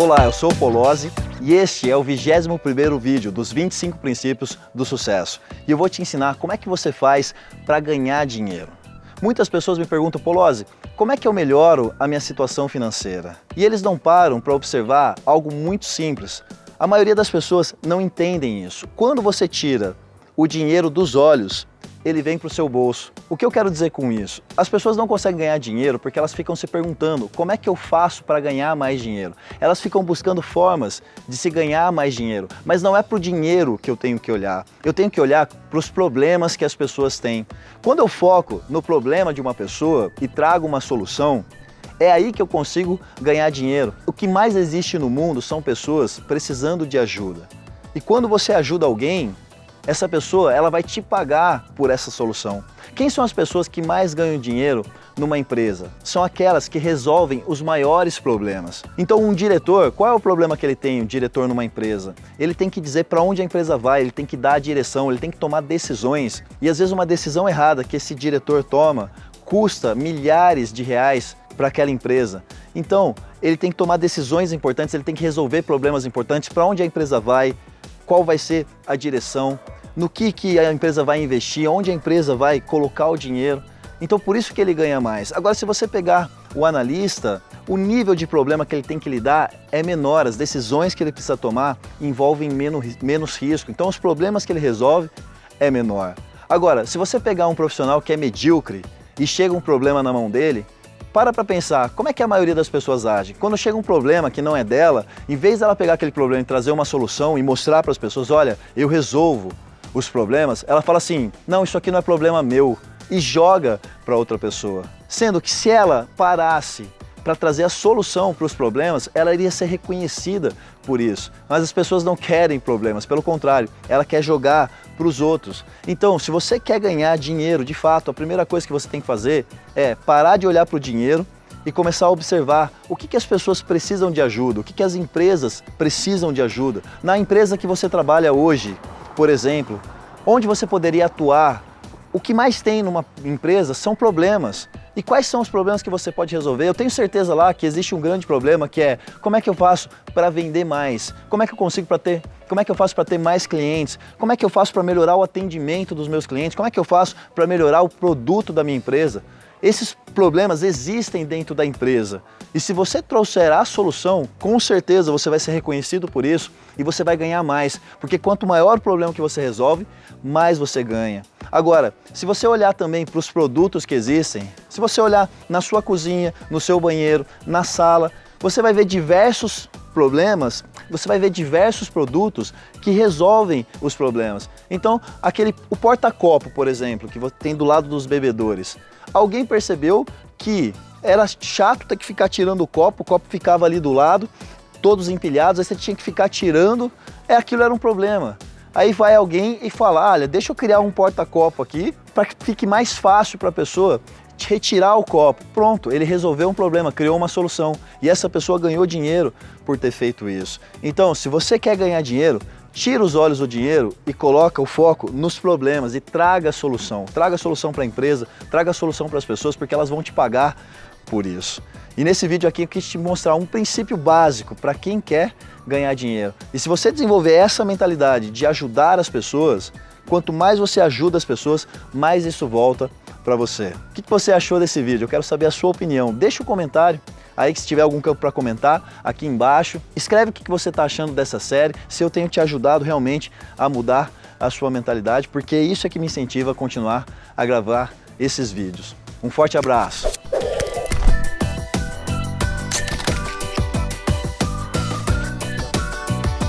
Olá, eu sou o Polozzi e este é o 21º vídeo dos 25 princípios do sucesso. E eu vou te ensinar como é que você faz para ganhar dinheiro. Muitas pessoas me perguntam, Polozzi, como é que eu melhoro a minha situação financeira? E eles não param para observar algo muito simples. A maioria das pessoas não entendem isso. Quando você tira o dinheiro dos olhos ele vem para o seu bolso. O que eu quero dizer com isso? As pessoas não conseguem ganhar dinheiro porque elas ficam se perguntando como é que eu faço para ganhar mais dinheiro? Elas ficam buscando formas de se ganhar mais dinheiro, mas não é para o dinheiro que eu tenho que olhar. Eu tenho que olhar para os problemas que as pessoas têm. Quando eu foco no problema de uma pessoa e trago uma solução, é aí que eu consigo ganhar dinheiro. O que mais existe no mundo são pessoas precisando de ajuda. E quando você ajuda alguém, essa pessoa ela vai te pagar por essa solução. Quem são as pessoas que mais ganham dinheiro numa empresa? São aquelas que resolvem os maiores problemas. Então um diretor, qual é o problema que ele tem, um diretor numa empresa? Ele tem que dizer para onde a empresa vai, ele tem que dar a direção, ele tem que tomar decisões. E às vezes uma decisão errada que esse diretor toma custa milhares de reais para aquela empresa. Então, ele tem que tomar decisões importantes, ele tem que resolver problemas importantes, para onde a empresa vai, qual vai ser a direção, no que, que a empresa vai investir, onde a empresa vai colocar o dinheiro. Então por isso que ele ganha mais. Agora se você pegar o analista, o nível de problema que ele tem que lidar é menor, as decisões que ele precisa tomar envolvem menos, menos risco, então os problemas que ele resolve é menor. Agora, se você pegar um profissional que é medíocre e chega um problema na mão dele, para para pensar, como é que a maioria das pessoas age? Quando chega um problema que não é dela, em vez dela pegar aquele problema e trazer uma solução e mostrar para as pessoas, olha, eu resolvo os problemas, ela fala assim, não, isso aqui não é problema meu, e joga para outra pessoa. Sendo que se ela parasse para trazer a solução para os problemas, ela iria ser reconhecida por isso. Mas as pessoas não querem problemas, pelo contrário, ela quer jogar para os outros. Então, se você quer ganhar dinheiro, de fato, a primeira coisa que você tem que fazer é parar de olhar para o dinheiro e começar a observar o que, que as pessoas precisam de ajuda, o que, que as empresas precisam de ajuda. Na empresa que você trabalha hoje, por exemplo, onde você poderia atuar, o que mais tem numa empresa são problemas. E quais são os problemas que você pode resolver? Eu tenho certeza lá que existe um grande problema que é como é que eu faço para vender mais? Como é que eu consigo para ter como é que eu faço para ter mais clientes? Como é que eu faço para melhorar o atendimento dos meus clientes? Como é que eu faço para melhorar o produto da minha empresa? Esses problemas existem dentro da empresa e se você trouxer a solução, com certeza você vai ser reconhecido por isso e você vai ganhar mais, porque quanto maior o problema que você resolve, mais você ganha. Agora, se você olhar também para os produtos que existem, se você olhar na sua cozinha, no seu banheiro, na sala, você vai ver diversos problemas, você vai ver diversos produtos que resolvem os problemas. Então, aquele, o porta-copo, por exemplo, que tem do lado dos bebedores, alguém percebeu que era chato ter que ficar tirando o copo, o copo ficava ali do lado, todos empilhados, aí você tinha que ficar tirando, é, aquilo era um problema. Aí vai alguém e fala, olha, deixa eu criar um porta-copo aqui para que fique mais fácil para a pessoa retirar o copo. Pronto, ele resolveu um problema, criou uma solução. E essa pessoa ganhou dinheiro por ter feito isso. Então, se você quer ganhar dinheiro, tira os olhos do dinheiro e coloca o foco nos problemas e traga a solução. Traga a solução para a empresa, traga a solução para as pessoas, porque elas vão te pagar por isso. E nesse vídeo aqui eu quis te mostrar um princípio básico para quem quer ganhar dinheiro. E se você desenvolver essa mentalidade de ajudar as pessoas, quanto mais você ajuda as pessoas, mais isso volta para você. O que você achou desse vídeo? Eu quero saber a sua opinião. Deixa um comentário aí que se tiver algum campo para comentar aqui embaixo. Escreve o que você está achando dessa série, se eu tenho te ajudado realmente a mudar a sua mentalidade, porque isso é que me incentiva a continuar a gravar esses vídeos. Um forte abraço!